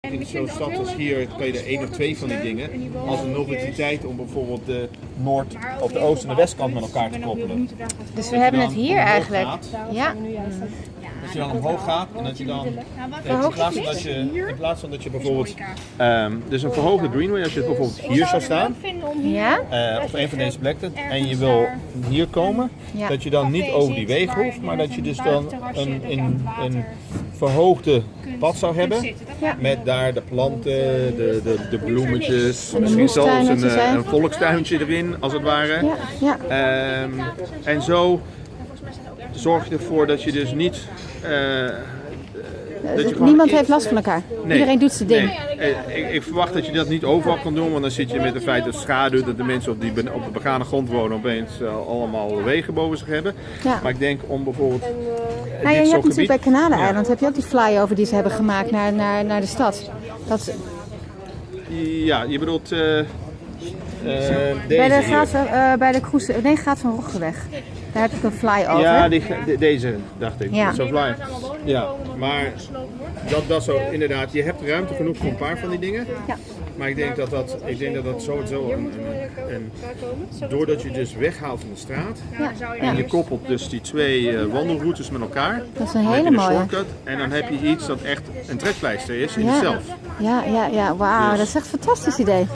In zo'n stad als hier kan je er één of twee van die dingen als een noveltiteit om bijvoorbeeld de noord- of de oost- en de westkant met elkaar te koppelen. Dus we hebben het hier eigenlijk. Ja. Dat je dan omhoog gaat en dat je dan in plaats van dat je, in plaats van dat je bijvoorbeeld ehm, dus een verhoogde greenway als je het bijvoorbeeld hier zou staan Ja? eh, op een van deze plekken en je wil hier komen, dat je dan niet over die wegen hoeft, maar dat je dus dan een, een, een verhoogde pad zou hebben. Met daar de planten, de, de, de bloemetjes, de misschien zelfs een, eh, een volkstuintje erin als het ware. Ja, ja. Ehm, en zo zorg je ervoor dat je dus niet. dat je Niemand heeft last van elkaar. Nee. Iedereen doet zijn ding. Nee, ik, ik verwacht dat je dat niet overal kan doen, want dan zit je met het feit dat schaduw, dat de mensen op, die, op de begane grond wonen opeens allemaal wegen boven zich hebben. Ja. Maar ik denk om bijvoorbeeld. Eh, Nou, ja, je hebt natuurlijk bij Kanaleneiland heb je ook die flyover die ze hebben gemaakt naar, naar, naar de stad. Dat, Ja, je bedoelt. eh, eh, deze bij de. Graat, eh, bij de Kroes, nee, Graat van Roggeweg. Daar heb ik een flyover. Ja, die, de- deze dacht ik. Ja. Zo fly. Ja, maar dat, dat zo, inderdaad, je hebt ruimte genoeg voor een paar van die dingen. Ja. Maar ik denk dat dat, ik denk dat, dat sowieso een, een, een- Doordat je dus weghaalt van de straat Ja, en je koppelt dus die twee eh, wandelroutes met elkaar. Dat is een dan heb hele je een mooie. shortcut en dan heb je iets dat echt een trekpleister is in Ja, jezelf. ja, ja, ja. wauw, Dus- dat is echt een fantastisch idee.